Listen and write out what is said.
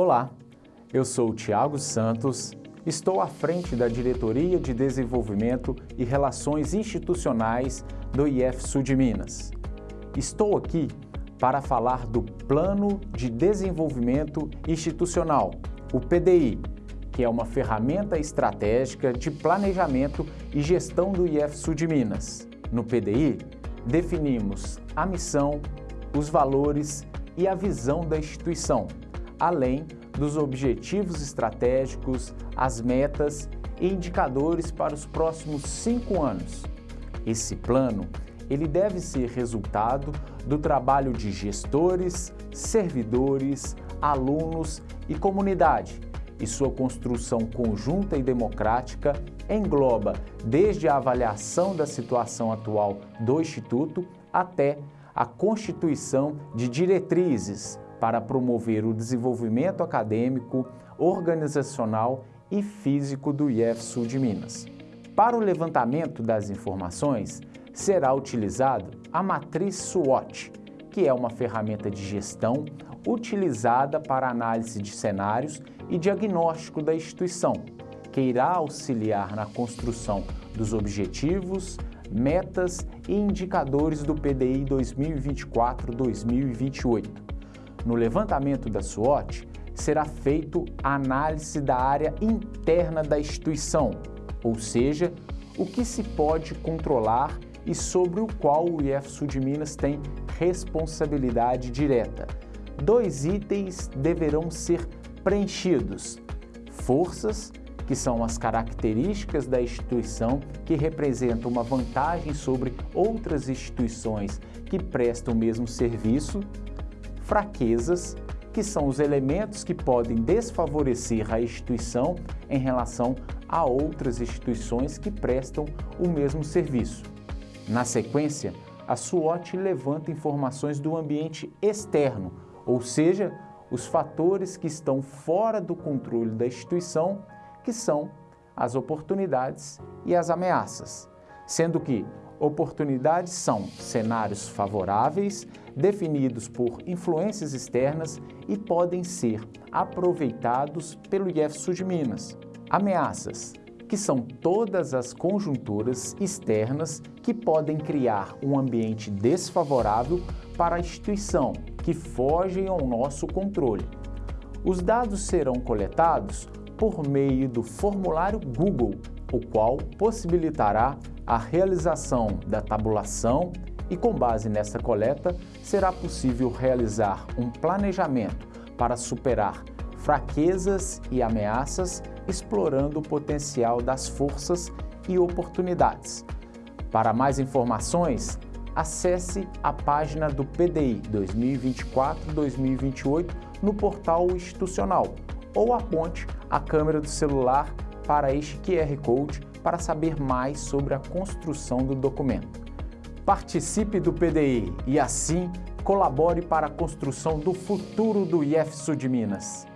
Olá, eu sou Tiago Santos, estou à frente da Diretoria de Desenvolvimento e Relações Institucionais do IF Sul de Minas. Estou aqui para falar do Plano de Desenvolvimento Institucional, o PDI, que é uma ferramenta estratégica de planejamento e gestão do IF Sul de Minas. No PDI, definimos a missão, os valores e a visão da instituição, além dos objetivos estratégicos, as metas e indicadores para os próximos cinco anos. Esse plano ele deve ser resultado do trabalho de gestores, servidores, alunos e comunidade, e sua construção conjunta e democrática engloba desde a avaliação da situação atual do Instituto até a constituição de diretrizes para promover o desenvolvimento acadêmico, organizacional e físico do IEF Sul de Minas. Para o levantamento das informações, será utilizado a matriz SWOT, que é uma ferramenta de gestão utilizada para análise de cenários e diagnóstico da instituição, que irá auxiliar na construção dos objetivos, metas e indicadores do PDI 2024-2028. No levantamento da SWOT, será feito a análise da área interna da instituição, ou seja, o que se pode controlar e sobre o qual o IF Sul de Minas tem responsabilidade direta. Dois itens deverão ser preenchidos. Forças, que são as características da instituição que representam uma vantagem sobre outras instituições que prestam o mesmo serviço. Fraquezas, que são os elementos que podem desfavorecer a instituição em relação a outras instituições que prestam o mesmo serviço. Na sequência, a SWOT levanta informações do ambiente externo, ou seja, os fatores que estão fora do controle da instituição, que são as oportunidades e as ameaças, sendo que oportunidades são cenários favoráveis, definidos por influências externas e podem ser aproveitados pelo IEF Sul de Minas. Ameaças que são todas as conjunturas externas que podem criar um ambiente desfavorável para a instituição, que fogem ao nosso controle. Os dados serão coletados por meio do formulário Google, o qual possibilitará a realização da tabulação e, com base nessa coleta, será possível realizar um planejamento para superar fraquezas e ameaças, explorando o potencial das forças e oportunidades. Para mais informações, acesse a página do PDI 2024-2028 no portal institucional ou aponte a câmera do celular para este QR Code para saber mais sobre a construção do documento. Participe do PDI e assim colabore para a construção do futuro do IF Sul de Minas.